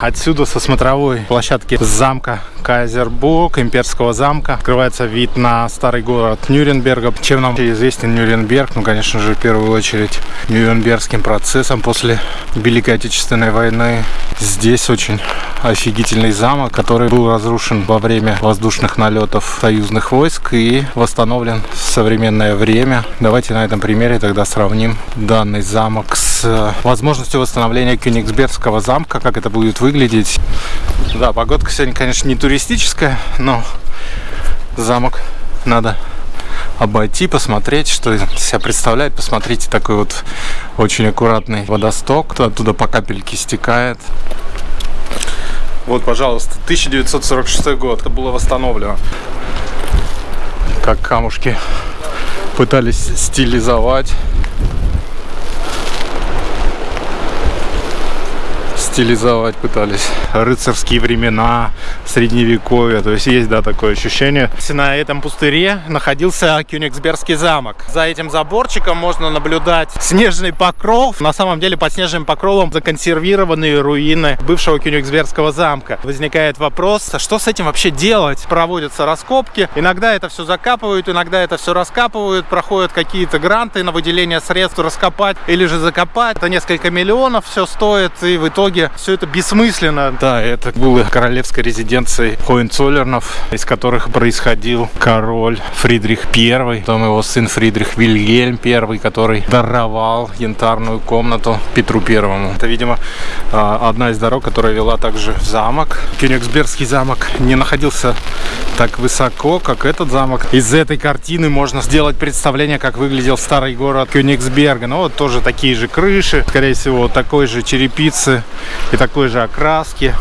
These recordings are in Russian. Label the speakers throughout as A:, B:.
A: Отсюда со смотровой площадки замка Кайзербург, имперского замка, открывается вид на старый город Нюрнберга. Чем нам известен Нюрнберг? Ну, конечно же, в первую очередь Нюрнбергским процессом после Великой Отечественной войны. Здесь очень офигительный замок, который был разрушен во время воздушных налетов союзных войск и восстановлен в современное время. Давайте на этом примере тогда сравним данный замок с возможностью восстановления Кёнигсбергского замка, как это будет выглядеть. Да, погодка сегодня, конечно, не туристическая, но замок надо обойти, посмотреть, что из себя представляет. Посмотрите, такой вот очень аккуратный водосток. Оттуда по капельке стекает. Вот, пожалуйста, 1946 год. Это было восстановлено. Как камушки пытались стилизовать. Стилизовать пытались. Рыцарские времена, средневековье. То есть есть, да, такое ощущение. На этом пустыре находился Кёнигсбергский замок. За этим заборчиком можно наблюдать снежный покров. На самом деле под снежным покровом законсервированные руины бывшего Кёнигсбергского замка. Возникает вопрос, а что с этим вообще делать? Проводятся раскопки. Иногда это все закапывают, иногда это все раскапывают. Проходят какие-то гранты на выделение средств раскопать или же закопать. Это несколько миллионов все стоит. И в итоге все это бессмысленно. Да, это было королевской резиденцией Хоенцоллернов, из которых происходил король Фридрих I, потом его сын Фридрих Вильгельм I, который даровал янтарную комнату Петру Первому. Это, видимо, а, одна из дорог, которая вела также в замок. Кёнигсбергский замок не находился так высоко, как этот замок. Из этой картины можно сделать представление, как выглядел старый город Кёнигсберга. Ну, вот тоже такие же крыши, скорее всего, такой же черепицы и такой же окраски.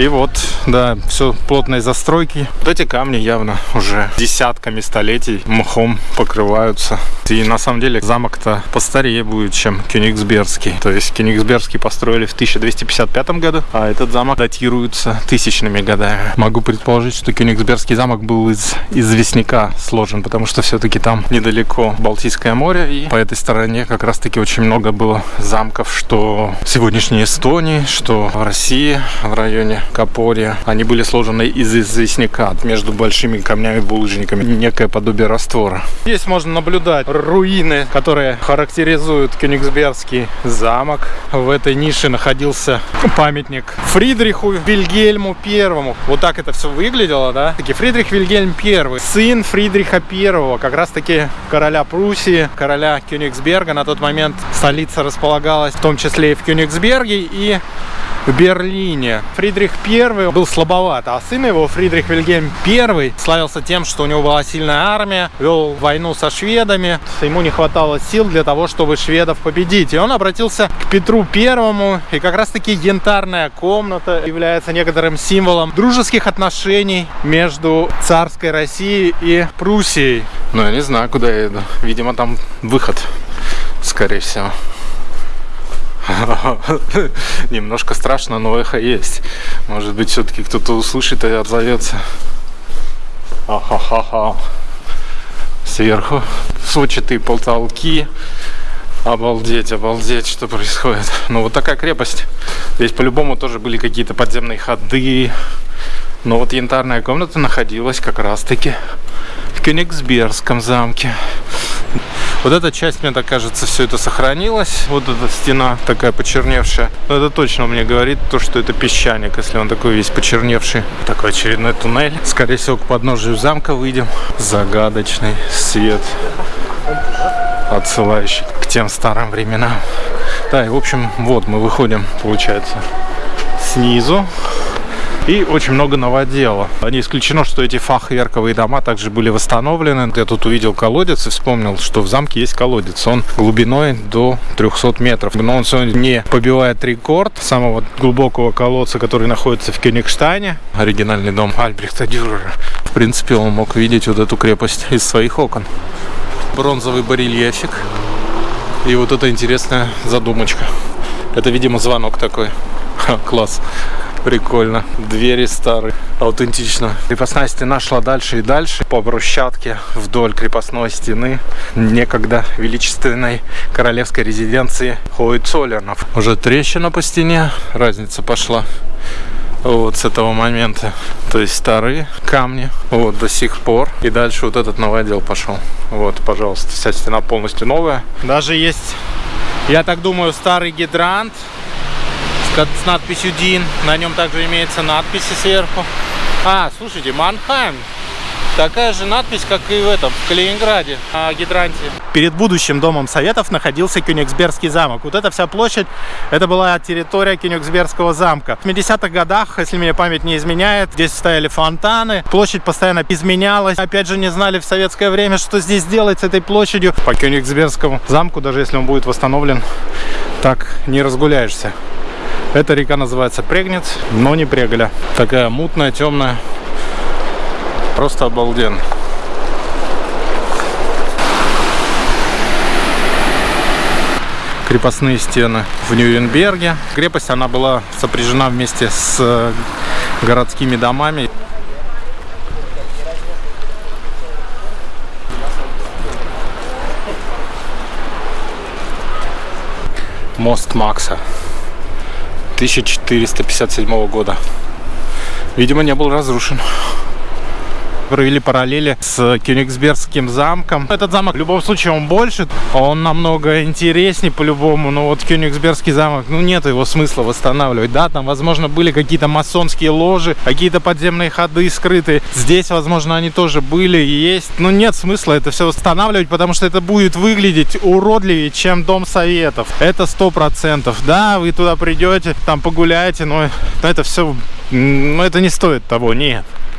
A: И вот, да, все плотные застройки. Вот эти камни явно уже десятками столетий мхом покрываются. И на самом деле замок-то постарее будет, чем Кёнигсбергский. То есть Кёнигсбергский построили в 1255 году, а этот замок датируется тысячными годами. Могу предположить, что Кёнигсбергский замок был из известняка сложен, потому что все-таки там недалеко Балтийское море, и по этой стороне как раз-таки очень много было замков, что в сегодняшней Эстонии, что в России, в районе Капория. Они были сложены из известняка между большими камнями-булыжниками. Некое подобие раствора. Здесь можно наблюдать руины, которые характеризуют Кёнигсбергский замок. В этой нише находился памятник Фридриху Вильгельму Первому. Вот так это все выглядело, да? Таки Фридрих Вильгельм Первый, сын Фридриха Первого, как раз таки короля Пруссии, короля Кёнигсберга. На тот момент столица располагалась в том числе и в Кёнигсберге и в Берлине. Фридрих I был слабоват, а сын его, Фридрих Вильгельм I, славился тем, что у него была сильная армия, вел войну со шведами, ему не хватало сил для того, чтобы шведов победить. И он обратился к Петру Первому, и как раз-таки янтарная комната является некоторым символом дружеских отношений между царской Россией и Пруссией. Ну, я не знаю, куда я иду. Видимо, там выход, скорее всего. Немножко страшно, но эхо есть. Может быть, все-таки кто-то услышит и отзовется. Ахахаха. Сверху сводчатые потолки. Обалдеть, обалдеть, что происходит. Ну, вот такая крепость. Здесь по-любому тоже были какие-то подземные ходы. Но вот янтарная комната находилась как раз-таки в Кёнигсбергском замке. Вот эта часть, мне так кажется, все это сохранилось. Вот эта стена такая почерневшая. Но это точно мне говорит то, что это песчаник, если он такой весь почерневший. Такой очередной туннель. Скорее всего, к подножию замка выйдем. Загадочный свет, отсылающий к тем старым временам. Да, и в общем, вот мы выходим, получается, снизу и очень много новодела. Не исключено, что эти фахверковые дома также были восстановлены. Я тут увидел колодец и вспомнил, что в замке есть колодец. Он глубиной до 300 метров. Но он сегодня не побивает рекорд самого глубокого колодца, который находится в Кёнигштайне. Оригинальный дом Альбрехта Дюрера. В принципе, он мог видеть вот эту крепость из своих окон. Бронзовый барельефик. И вот эта интересная задумочка. Это, видимо, звонок такой. Класс. Прикольно. Двери старые. Аутентично. Крепостная стена шла дальше и дальше по брусчатке вдоль крепостной стены некогда величественной королевской резиденции Хоуицолернов. Уже трещина по стене. Разница пошла вот с этого момента. То есть старые камни, вот до сих пор. И дальше вот этот новый отдел пошел. Вот, пожалуйста, вся стена полностью новая. Даже есть, я так думаю, старый гидрант с надписью Дин. На нем также имеется надписи сверху. А, слушайте, Манхайм. Такая же надпись, как и в этом, в Калининграде, на гидранте. Перед будущим Домом Советов находился Кёнигсбергский замок. Вот эта вся площадь, это была территория Кёнигсбергского замка. В 70-х годах, если мне память не изменяет, здесь стояли фонтаны, площадь постоянно изменялась. Опять же, не знали в советское время, что здесь делать с этой площадью. По Кёнигсбергскому замку, даже если он будет восстановлен, так не разгуляешься. Эта река называется Прегнец, но не Преголя. Такая мутная, темная. Просто обалденно. крепостные стены в Нюрнберге. Крепость, она была сопряжена вместе с э, городскими домами. Мост Макса. 1457 года. Видимо, не был разрушен провели параллели с Кёнигсбергским замком. Этот замок в любом случае он больше, он намного интереснее по-любому, но вот Кёнигсбергский замок, ну нет его смысла восстанавливать, да, там возможно были какие-то масонские ложи, какие-то подземные ходы скрытые, здесь возможно они тоже были и есть, но нет смысла это все восстанавливать, потому что это будет выглядеть уродливее, чем Дом Советов, это сто процентов, да, вы туда придете, там погуляете, но это все, ну это не стоит того, нет.